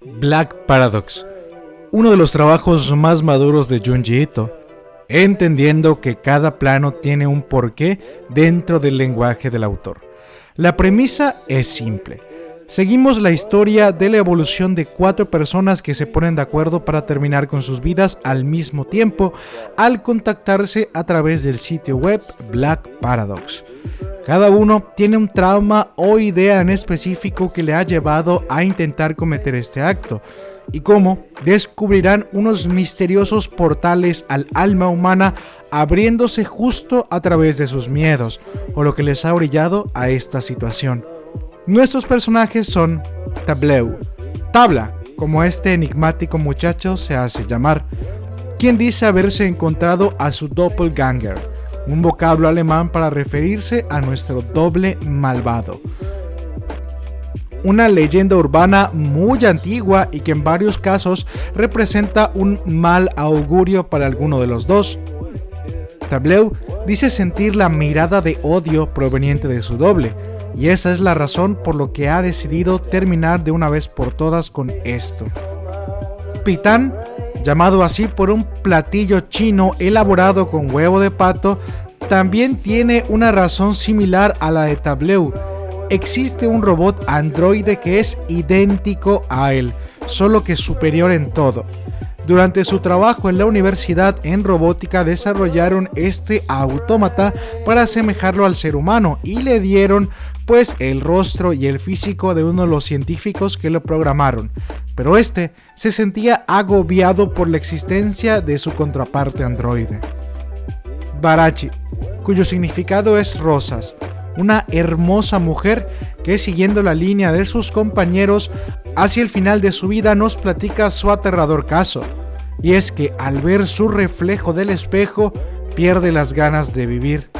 Black Paradox, uno de los trabajos más maduros de Junji Ito, entendiendo que cada plano tiene un porqué dentro del lenguaje del autor. La premisa es simple. Seguimos la historia de la evolución de cuatro personas que se ponen de acuerdo para terminar con sus vidas al mismo tiempo al contactarse a través del sitio web Black Paradox. Cada uno tiene un trauma o idea en específico que le ha llevado a intentar cometer este acto, y cómo descubrirán unos misteriosos portales al alma humana abriéndose justo a través de sus miedos, o lo que les ha brillado a esta situación. Nuestros personajes son Tableu, Tabla, como este enigmático muchacho se hace llamar, quien dice haberse encontrado a su doppelganger, un vocablo alemán para referirse a nuestro doble malvado. Una leyenda urbana muy antigua y que en varios casos representa un mal augurio para alguno de los dos. Tableu dice sentir la mirada de odio proveniente de su doble, y esa es la razón por lo que ha decidido terminar de una vez por todas con esto. Pitán llamado así por un platillo chino elaborado con huevo de pato, también tiene una razón similar a la de Tableu. Existe un robot androide que es idéntico a él, solo que superior en todo. Durante su trabajo en la universidad en robótica desarrollaron este autómata para asemejarlo al ser humano y le dieron pues el rostro y el físico de uno de los científicos que lo programaron, pero este se sentía agobiado por la existencia de su contraparte androide. Barachi, cuyo significado es rosas, una hermosa mujer que siguiendo la línea de sus compañeros hacia el final de su vida nos platica su aterrador caso, y es que al ver su reflejo del espejo pierde las ganas de vivir.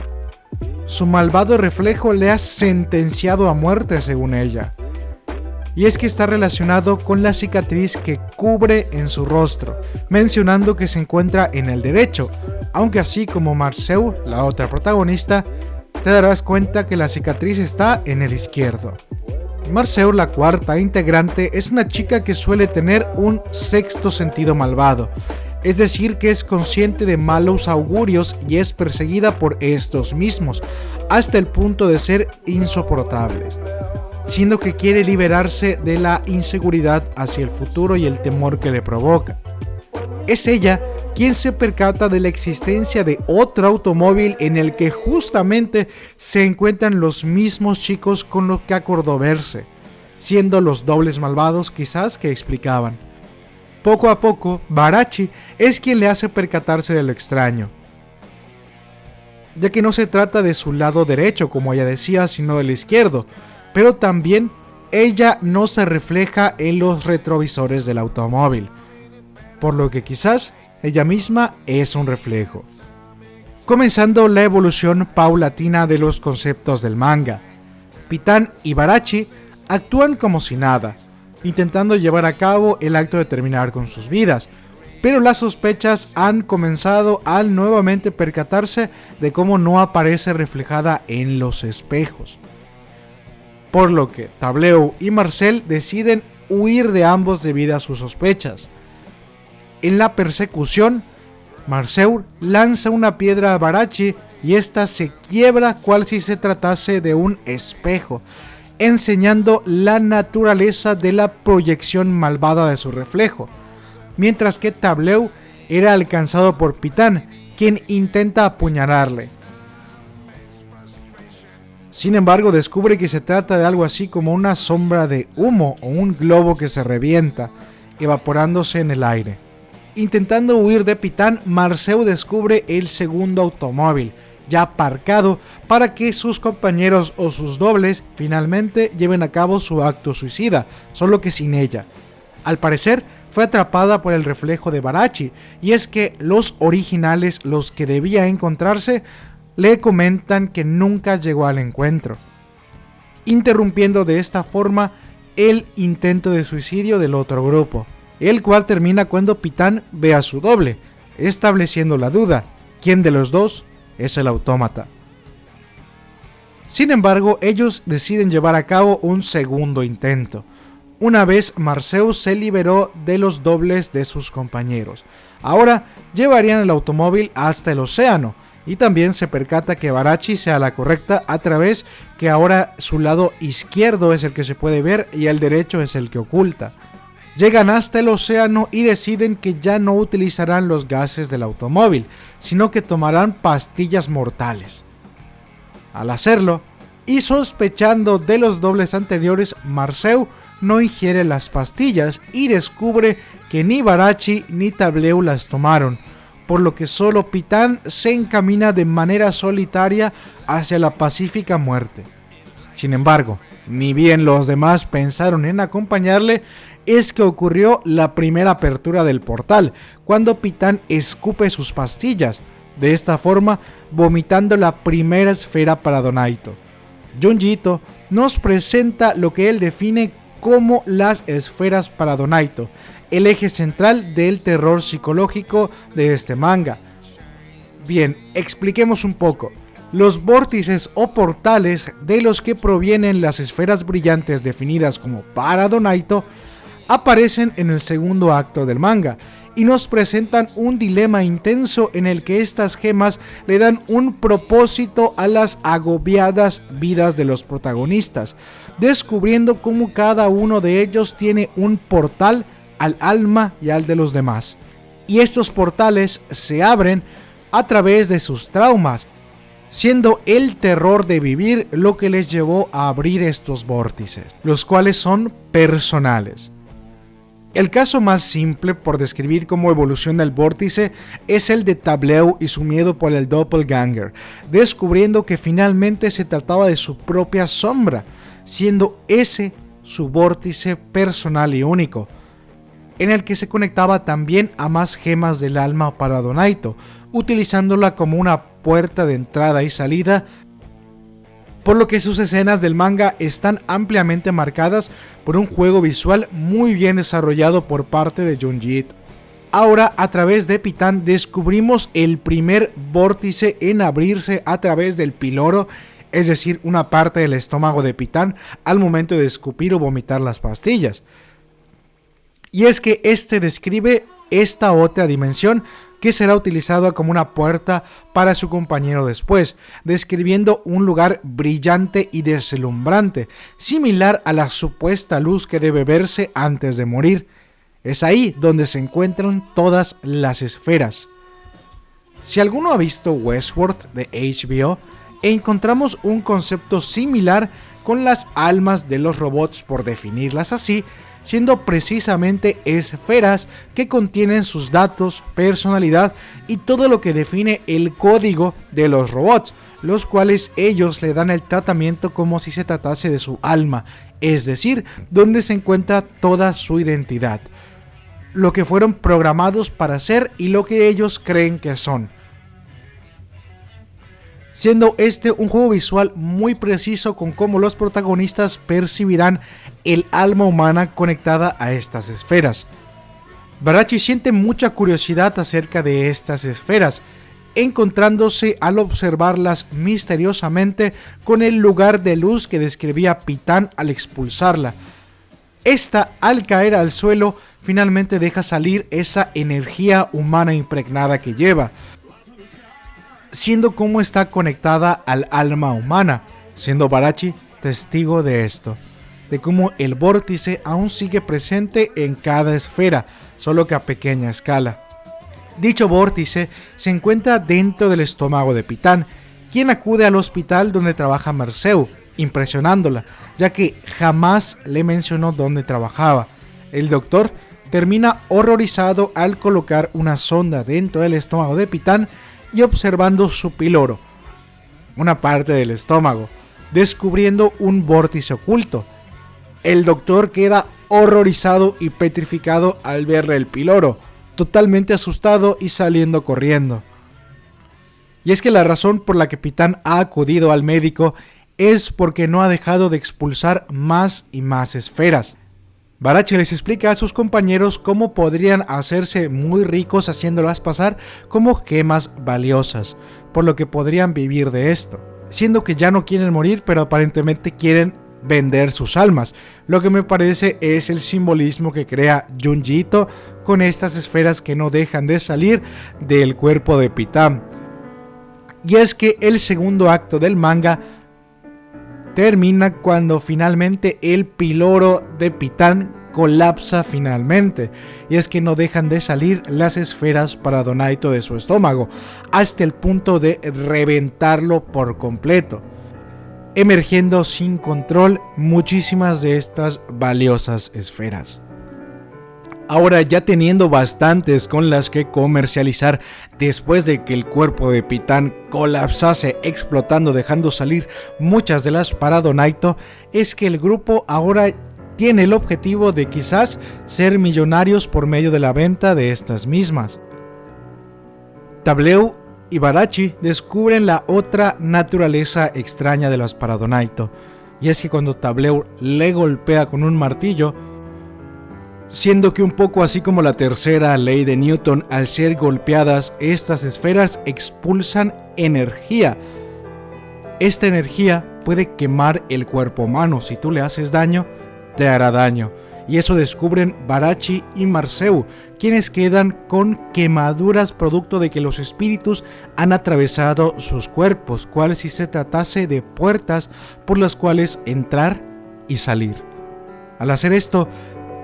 Su malvado reflejo le ha sentenciado a muerte según ella y es que está relacionado con la cicatriz que cubre en su rostro, mencionando que se encuentra en el derecho, aunque así como Marcel, la otra protagonista, te darás cuenta que la cicatriz está en el izquierdo. Marcel, la cuarta integrante, es una chica que suele tener un sexto sentido malvado, es decir que es consciente de malos augurios y es perseguida por estos mismos, hasta el punto de ser insoportables siendo que quiere liberarse de la inseguridad hacia el futuro y el temor que le provoca. Es ella quien se percata de la existencia de otro automóvil en el que justamente se encuentran los mismos chicos con los que acordó verse, siendo los dobles malvados quizás que explicaban. Poco a poco, Barachi es quien le hace percatarse de lo extraño, ya que no se trata de su lado derecho como ella decía, sino del izquierdo, pero también ella no se refleja en los retrovisores del automóvil, por lo que quizás ella misma es un reflejo. Comenzando la evolución paulatina de los conceptos del manga, Pitán y Barachi actúan como si nada, intentando llevar a cabo el acto de terminar con sus vidas, pero las sospechas han comenzado al nuevamente percatarse de cómo no aparece reflejada en los espejos. Por lo que Tableu y Marcel deciden huir de ambos debido a sus sospechas. En la persecución, Marcel lanza una piedra a Barachi y esta se quiebra cual si se tratase de un espejo, enseñando la naturaleza de la proyección malvada de su reflejo, mientras que Tableu era alcanzado por Pitán, quien intenta apuñalarle. Sin embargo, descubre que se trata de algo así como una sombra de humo o un globo que se revienta, evaporándose en el aire. Intentando huir de Pitán, Marceu descubre el segundo automóvil, ya aparcado, para que sus compañeros o sus dobles finalmente lleven a cabo su acto suicida, solo que sin ella. Al parecer, fue atrapada por el reflejo de Barachi, y es que los originales, los que debía encontrarse, le comentan que nunca llegó al encuentro, interrumpiendo de esta forma el intento de suicidio del otro grupo, el cual termina cuando Pitán ve a su doble, estableciendo la duda, ¿quién de los dos es el autómata? Sin embargo, ellos deciden llevar a cabo un segundo intento, una vez Marceus se liberó de los dobles de sus compañeros. Ahora llevarían el automóvil hasta el océano, y también se percata que Barachi sea la correcta a través que ahora su lado izquierdo es el que se puede ver y el derecho es el que oculta. Llegan hasta el océano y deciden que ya no utilizarán los gases del automóvil, sino que tomarán pastillas mortales. Al hacerlo, y sospechando de los dobles anteriores, Marceu no ingiere las pastillas y descubre que ni Barachi ni Tableu las tomaron, por lo que solo Pitán se encamina de manera solitaria hacia la pacífica muerte. Sin embargo, ni bien los demás pensaron en acompañarle, es que ocurrió la primera apertura del portal, cuando Pitán escupe sus pastillas, de esta forma vomitando la primera esfera para Donaito. Junjito nos presenta lo que él define como las esferas para Donaito, el eje central del terror psicológico de este manga. Bien, expliquemos un poco. Los vórtices o portales de los que provienen las esferas brillantes definidas como para Donaito aparecen en el segundo acto del manga y nos presentan un dilema intenso en el que estas gemas le dan un propósito a las agobiadas vidas de los protagonistas, descubriendo cómo cada uno de ellos tiene un portal al alma y al de los demás. Y estos portales se abren a través de sus traumas, siendo el terror de vivir lo que les llevó a abrir estos vórtices, los cuales son personales. El caso más simple por describir cómo evoluciona el vórtice es el de Tableu y su miedo por el doppelganger, descubriendo que finalmente se trataba de su propia sombra, siendo ese su vórtice personal y único, en el que se conectaba también a más gemas del alma para Donaito, utilizándola como una puerta de entrada y salida, por lo que sus escenas del manga están ampliamente marcadas por un juego visual muy bien desarrollado por parte de Junji Ahora, a través de Pitán, descubrimos el primer vórtice en abrirse a través del piloro, es decir, una parte del estómago de Pitán al momento de escupir o vomitar las pastillas. Y es que este describe esta otra dimensión que será utilizada como una puerta para su compañero después, describiendo un lugar brillante y deslumbrante, similar a la supuesta luz que debe verse antes de morir. Es ahí donde se encuentran todas las esferas. Si alguno ha visto Westworld de HBO, encontramos un concepto similar con las almas de los robots por definirlas así, siendo precisamente esferas que contienen sus datos, personalidad y todo lo que define el código de los robots, los cuales ellos le dan el tratamiento como si se tratase de su alma, es decir, donde se encuentra toda su identidad, lo que fueron programados para ser y lo que ellos creen que son. Siendo este un juego visual muy preciso con cómo los protagonistas percibirán el alma humana conectada a estas esferas. Barachi siente mucha curiosidad acerca de estas esferas, encontrándose al observarlas misteriosamente con el lugar de luz que describía Pitán al expulsarla. Esta, al caer al suelo, finalmente deja salir esa energía humana impregnada que lleva, siendo como está conectada al alma humana, siendo Barachi testigo de esto, de cómo el vórtice aún sigue presente en cada esfera, solo que a pequeña escala. Dicho vórtice se encuentra dentro del estómago de Pitán, quien acude al hospital donde trabaja Merceu, impresionándola, ya que jamás le mencionó dónde trabajaba. El doctor termina horrorizado al colocar una sonda dentro del estómago de Pitán y observando su piloro, una parte del estómago, descubriendo un vórtice oculto. El doctor queda horrorizado y petrificado al verle el piloro, totalmente asustado y saliendo corriendo. Y es que la razón por la que Pitán ha acudido al médico es porque no ha dejado de expulsar más y más esferas. Barachi les explica a sus compañeros cómo podrían hacerse muy ricos haciéndolas pasar como gemas valiosas, por lo que podrían vivir de esto, siendo que ya no quieren morir pero aparentemente quieren vender sus almas. Lo que me parece es el simbolismo que crea Junji con estas esferas que no dejan de salir del cuerpo de Pitam. Y es que el segundo acto del manga termina cuando finalmente el piloro de Pitán colapsa finalmente, y es que no dejan de salir las esferas para Donaito de su estómago, hasta el punto de reventarlo por completo, emergiendo sin control muchísimas de estas valiosas esferas. Ahora ya teniendo bastantes con las que comercializar después de que el cuerpo de Pitán colapsase explotando dejando salir muchas de las para Donaito, es que el grupo ahora tiene el objetivo de quizás ser millonarios por medio de la venta de estas mismas. Tableu y Barachi descubren la otra naturaleza extraña de las Paradonaito, y es que cuando Tableu le golpea con un martillo, siendo que un poco así como la tercera ley de Newton, al ser golpeadas, estas esferas expulsan energía. Esta energía puede quemar el cuerpo humano, si tú le haces daño, te hará daño. Y eso descubren Barachi y Marceu, quienes quedan con quemaduras producto de que los espíritus han atravesado sus cuerpos, cual si se tratase de puertas por las cuales entrar y salir. Al hacer esto,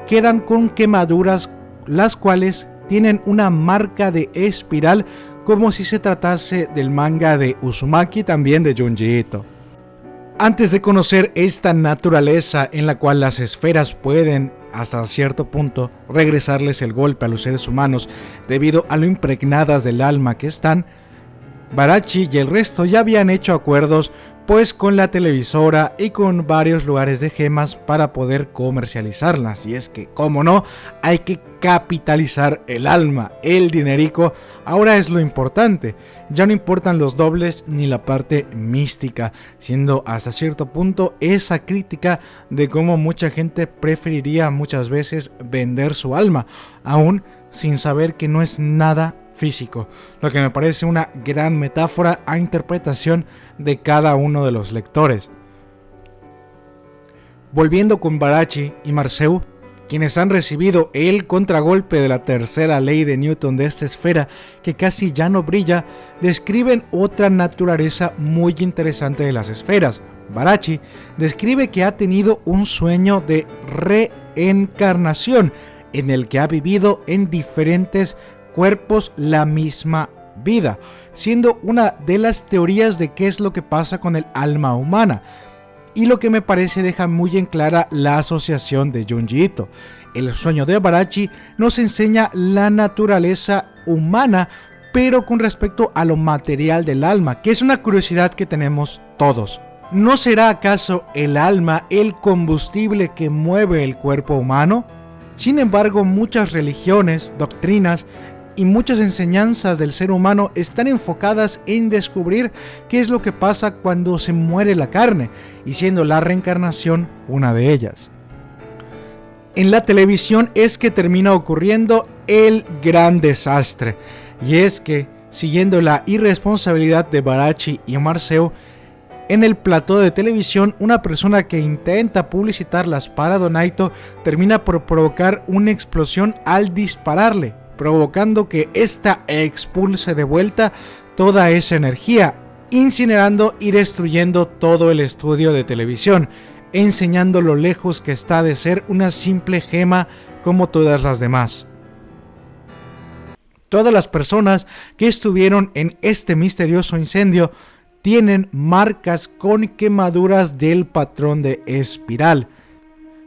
quedan con quemaduras las cuales tienen una marca de espiral como si se tratase del manga de Uzumaki también de Junji Ito. Antes de conocer esta naturaleza en la cual las esferas pueden hasta cierto punto regresarles el golpe a los seres humanos debido a lo impregnadas del alma que están, Barachi y el resto ya habían hecho acuerdos pues con la televisora y con varios lugares de gemas para poder comercializarlas. Y es que, como no, hay que capitalizar el alma, el dinerico, ahora es lo importante. Ya no importan los dobles ni la parte mística, siendo hasta cierto punto esa crítica de cómo mucha gente preferiría muchas veces vender su alma, aún sin saber que no es nada físico, lo que me parece una gran metáfora a interpretación de cada uno de los lectores. Volviendo con Barachi y Marceu, quienes han recibido el contragolpe de la tercera ley de Newton de esta esfera que casi ya no brilla, describen otra naturaleza muy interesante de las esferas. Barachi describe que ha tenido un sueño de reencarnación en el que ha vivido en diferentes cuerpos la misma vida, siendo una de las teorías de qué es lo que pasa con el alma humana. Y lo que me parece deja muy en clara la asociación de Junji. El sueño de Barachi nos enseña la naturaleza humana, pero con respecto a lo material del alma, que es una curiosidad que tenemos todos. ¿No será acaso el alma el combustible que mueve el cuerpo humano? Sin embargo, muchas religiones, doctrinas y muchas enseñanzas del ser humano están enfocadas en descubrir qué es lo que pasa cuando se muere la carne, y siendo la reencarnación una de ellas. En la televisión es que termina ocurriendo el gran desastre, y es que, siguiendo la irresponsabilidad de Barachi y Marceo, en el plató de televisión, una persona que intenta publicitar las para Donaito termina por provocar una explosión al dispararle, provocando que ésta expulse de vuelta toda esa energía, incinerando y destruyendo todo el estudio de televisión, enseñando lo lejos que está de ser una simple gema como todas las demás. Todas las personas que estuvieron en este misterioso incendio tienen marcas con quemaduras del patrón de espiral,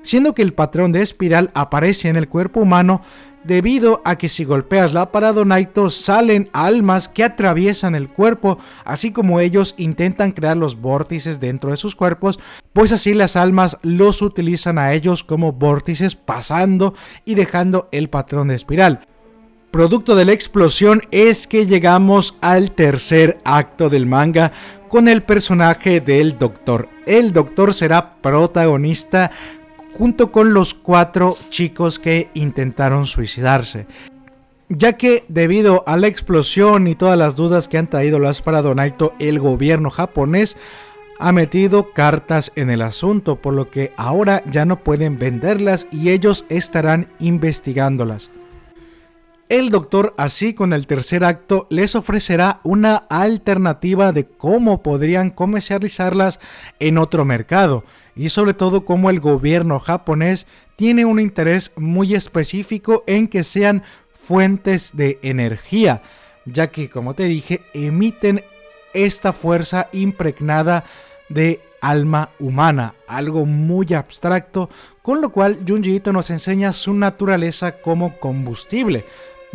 siendo que el patrón de espiral aparece en el cuerpo humano debido a que si golpeas la Paradonaito salen almas que atraviesan el cuerpo, así como ellos intentan crear los vórtices dentro de sus cuerpos, pues así las almas los utilizan a ellos como vórtices pasando y dejando el patrón de espiral. Producto de la explosión es que llegamos al tercer acto del manga con el personaje del Doctor. El Doctor será protagonista junto con los cuatro chicos que intentaron suicidarse. Ya que debido a la explosión y todas las dudas que han traído las para Donaito el gobierno japonés, ha metido cartas en el asunto, por lo que ahora ya no pueden venderlas y ellos estarán investigándolas. El doctor así con el tercer acto les ofrecerá una alternativa de cómo podrían comercializarlas en otro mercado. Y sobre todo cómo el gobierno japonés tiene un interés muy específico en que sean fuentes de energía, ya que como te dije emiten esta fuerza impregnada de alma humana, algo muy abstracto, con lo cual Junji Ito nos enseña su naturaleza como combustible,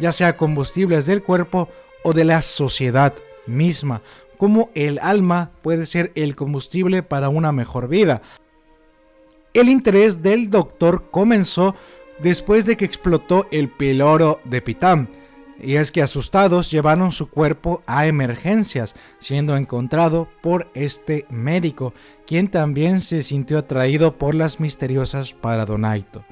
ya sea combustibles del cuerpo o de la sociedad misma, como el alma puede ser el combustible para una mejor vida. El interés del doctor comenzó después de que explotó el piloro de Pitam, y es que asustados llevaron su cuerpo a emergencias, siendo encontrado por este médico, quien también se sintió atraído por las misteriosas Paradonaito.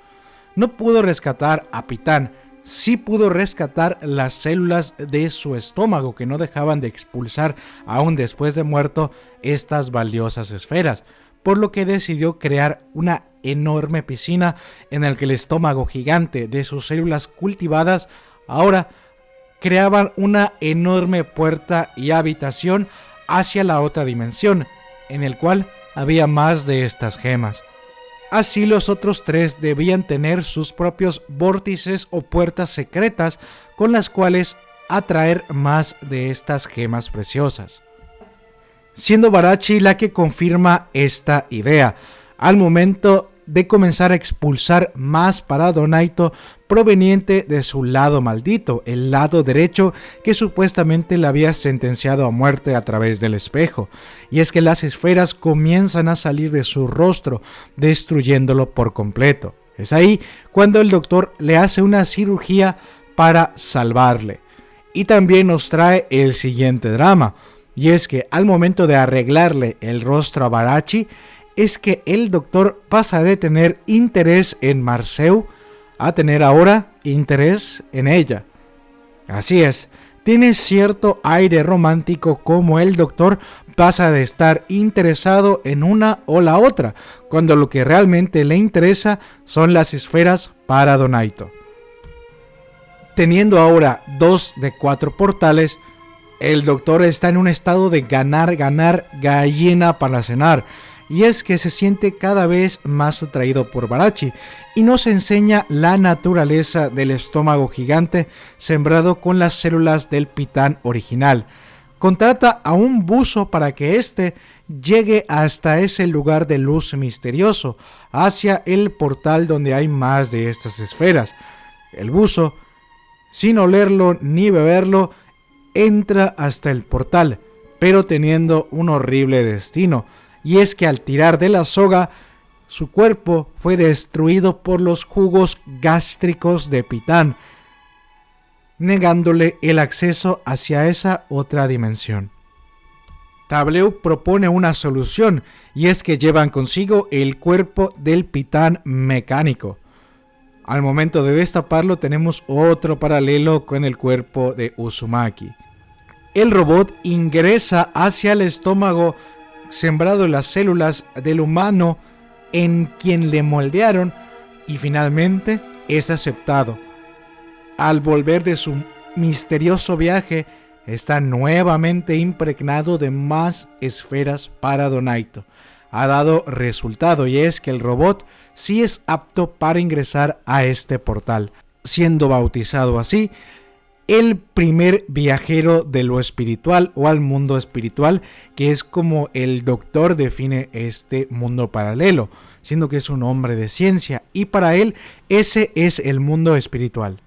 No pudo rescatar a Pitán, sí pudo rescatar las células de su estómago que no dejaban de expulsar aún después de muerto estas valiosas esferas, por lo que decidió crear una enorme piscina en el que el estómago gigante de sus células cultivadas ahora creaban una enorme puerta y habitación hacia la otra dimensión, en el cual había más de estas gemas. Así los otros tres debían tener sus propios vórtices o puertas secretas con las cuales atraer más de estas gemas preciosas. Siendo Barachi la que confirma esta idea, al momento de comenzar a expulsar más para Donaito proveniente de su lado maldito, el lado derecho que supuestamente le había sentenciado a muerte a través del espejo. Y es que las esferas comienzan a salir de su rostro, destruyéndolo por completo. Es ahí cuando el doctor le hace una cirugía para salvarle. Y también nos trae el siguiente drama, y es que al momento de arreglarle el rostro a Barachi, es que el doctor pasa de tener interés en Marceu a tener ahora interés en ella. Así es, tiene cierto aire romántico como el doctor pasa de estar interesado en una o la otra, cuando lo que realmente le interesa son las esferas para Donaito. Teniendo ahora dos de cuatro portales, el doctor está en un estado de ganar, ganar, gallina para cenar y es que se siente cada vez más atraído por Barachi y nos enseña la naturaleza del estómago gigante sembrado con las células del pitán original. Contrata a un buzo para que éste llegue hasta ese lugar de luz misterioso, hacia el portal donde hay más de estas esferas. El buzo, sin olerlo ni beberlo, entra hasta el portal, pero teniendo un horrible destino y es que al tirar de la soga, su cuerpo fue destruido por los jugos gástricos de Pitán, negándole el acceso hacia esa otra dimensión. Tableu propone una solución, y es que llevan consigo el cuerpo del Pitán mecánico. Al momento de destaparlo tenemos otro paralelo con el cuerpo de Uzumaki. El robot ingresa hacia el estómago sembrado las células del humano en quien le moldearon y finalmente es aceptado. Al volver de su misterioso viaje, está nuevamente impregnado de más esferas para Donaito. Ha dado resultado y es que el robot sí es apto para ingresar a este portal. Siendo bautizado así, el primer viajero de lo espiritual o al mundo espiritual, que es como el doctor define este mundo paralelo, siendo que es un hombre de ciencia y para él ese es el mundo espiritual.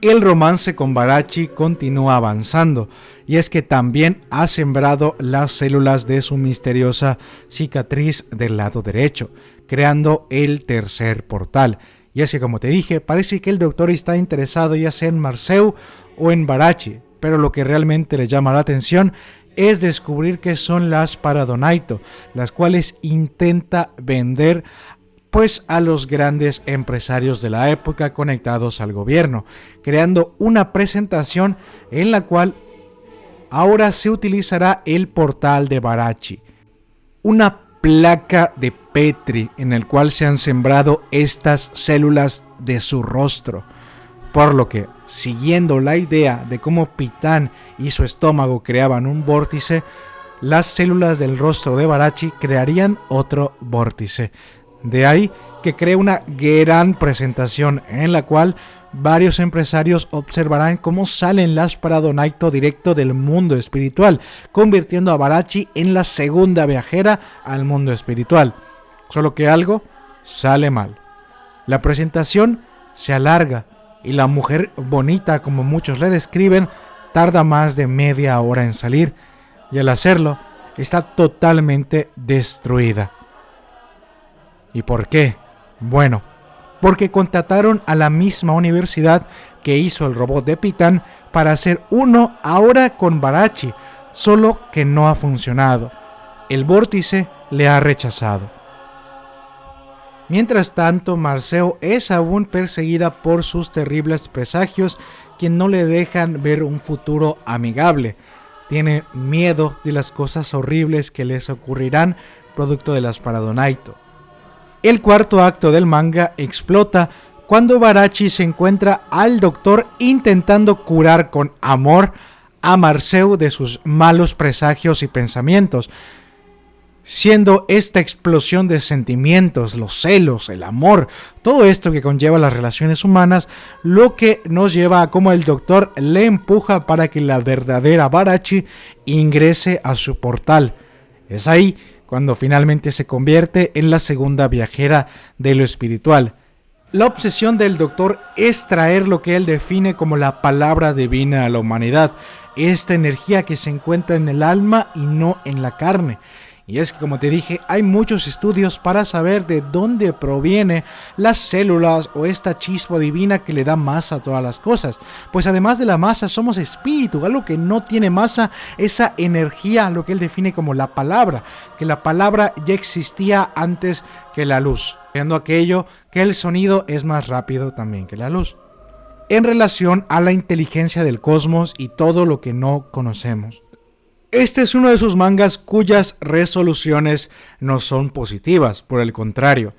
El romance con Barachi continúa avanzando, y es que también ha sembrado las células de su misteriosa cicatriz del lado derecho, creando el tercer portal, y así como te dije, parece que el doctor está interesado ya sea en Marceu o en Barachi, pero lo que realmente le llama la atención es descubrir qué son las Paradonaito, las cuales intenta vender pues a los grandes empresarios de la época conectados al gobierno, creando una presentación en la cual ahora se utilizará el portal de Barachi, una placa de Petri en el cual se han sembrado estas células de su rostro. Por lo que, siguiendo la idea de cómo Pitán y su estómago creaban un vórtice, las células del rostro de Barachi crearían otro vórtice. De ahí que cree una gran presentación en la cual varios empresarios observarán cómo salen las para Donaito directo del mundo espiritual, convirtiendo a Barachi en la segunda viajera al mundo espiritual. Solo que algo sale mal. La presentación se alarga y la mujer bonita, como muchos le describen, tarda más de media hora en salir y al hacerlo está totalmente destruida. ¿Y por qué? Bueno, porque contrataron a la misma universidad que hizo el robot de Pitán para hacer uno ahora con Barachi, solo que no ha funcionado. El vórtice le ha rechazado. Mientras tanto, Marceo es aún perseguida por sus terribles presagios que no le dejan ver un futuro amigable. Tiene miedo de las cosas horribles que les ocurrirán producto de las Paradonaito. El cuarto acto del manga explota cuando Barachi se encuentra al doctor intentando curar con amor a Marceu de sus malos presagios y pensamientos, siendo esta explosión de sentimientos, los celos, el amor, todo esto que conlleva las relaciones humanas, lo que nos lleva a cómo el doctor le empuja para que la verdadera Barachi ingrese a su portal. Es ahí cuando finalmente se convierte en la segunda viajera de lo espiritual. La obsesión del doctor es traer lo que él define como la palabra divina a la humanidad, esta energía que se encuentra en el alma y no en la carne. Y es que como te dije, hay muchos estudios para saber de dónde proviene las células o esta chispa divina que le da masa a todas las cosas. Pues además de la masa somos espíritu, algo que no tiene masa, esa energía, lo que él define como la palabra, que la palabra ya existía antes que la luz, viendo aquello que el sonido es más rápido también que la luz. En relación a la inteligencia del cosmos y todo lo que no conocemos. Este es uno de sus mangas cuyas resoluciones no son positivas, por el contrario.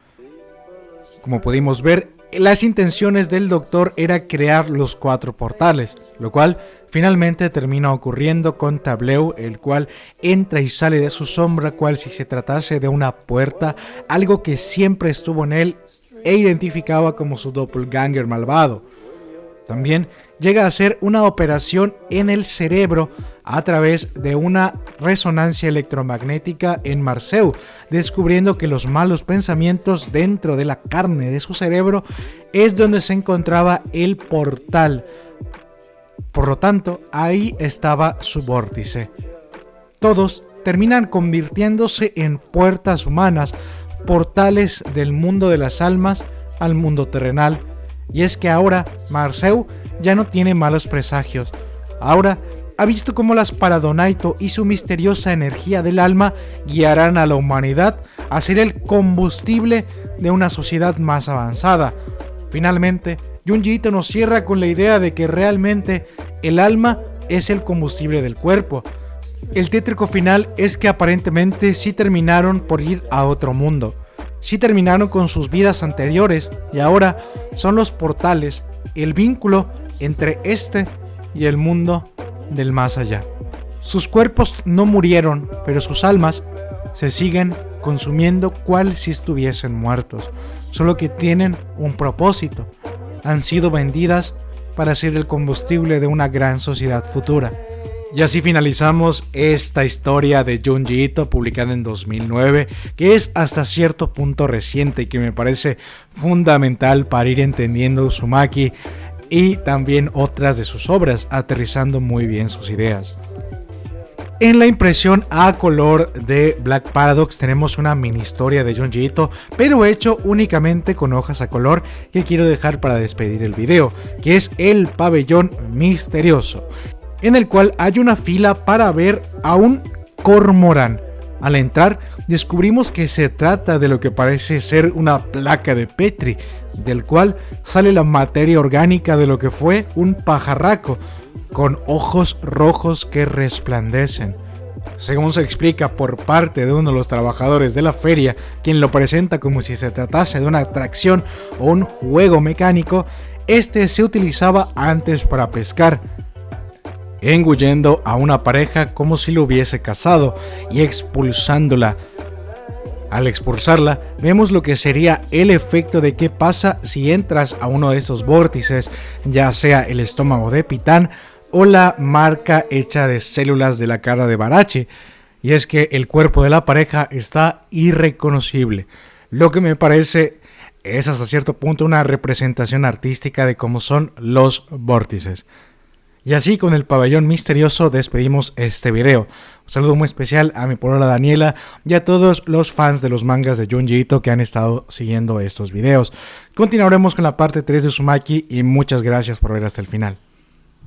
Como pudimos ver, las intenciones del doctor era crear los cuatro portales, lo cual finalmente termina ocurriendo con Tableu, el cual entra y sale de su sombra cual si se tratase de una puerta, algo que siempre estuvo en él e identificaba como su doppelganger malvado. También llega a ser una operación en el cerebro a través de una resonancia electromagnética en Marceu, descubriendo que los malos pensamientos dentro de la carne de su cerebro es donde se encontraba el portal. Por lo tanto, ahí estaba su vórtice. Todos terminan convirtiéndose en puertas humanas, portales del mundo de las almas al mundo terrenal. Y es que ahora Marceu ya no tiene malos presagios. Ahora ha visto cómo las Paradonaito y su misteriosa energía del alma guiarán a la humanidad a ser el combustible de una sociedad más avanzada. Finalmente, Junji nos cierra con la idea de que realmente el alma es el combustible del cuerpo. El tétrico final es que aparentemente sí terminaron por ir a otro mundo. Sí terminaron con sus vidas anteriores y ahora son los portales, el vínculo entre este y el mundo del más allá. Sus cuerpos no murieron, pero sus almas se siguen consumiendo cual si estuviesen muertos, solo que tienen un propósito. Han sido vendidas para ser el combustible de una gran sociedad futura. Y así finalizamos esta historia de Junji Ito publicada en 2009, que es hasta cierto punto reciente y que me parece fundamental para ir entendiendo Uzumaki y también otras de sus obras, aterrizando muy bien sus ideas. En la impresión a color de Black Paradox tenemos una mini historia de Junji Ito, pero hecho únicamente con hojas a color que quiero dejar para despedir el video, que es el pabellón misterioso, en el cual hay una fila para ver a un cormorán. Al entrar, descubrimos que se trata de lo que parece ser una placa de Petri, del cual sale la materia orgánica de lo que fue un pajarraco, con ojos rojos que resplandecen. Según se explica por parte de uno de los trabajadores de la feria, quien lo presenta como si se tratase de una atracción o un juego mecánico, este se utilizaba antes para pescar, engullendo a una pareja como si lo hubiese casado y expulsándola. Al expulsarla, vemos lo que sería el efecto de qué pasa si entras a uno de esos vórtices, ya sea el estómago de Pitán o la marca hecha de células de la cara de Barache, y es que el cuerpo de la pareja está irreconocible, lo que me parece es hasta cierto punto una representación artística de cómo son los vórtices. Y así con el pabellón misterioso despedimos este video. Un saludo muy especial a mi polola Daniela y a todos los fans de los mangas de Junji Ito que han estado siguiendo estos videos. Continuaremos con la parte 3 de Sumaki y muchas gracias por ver hasta el final.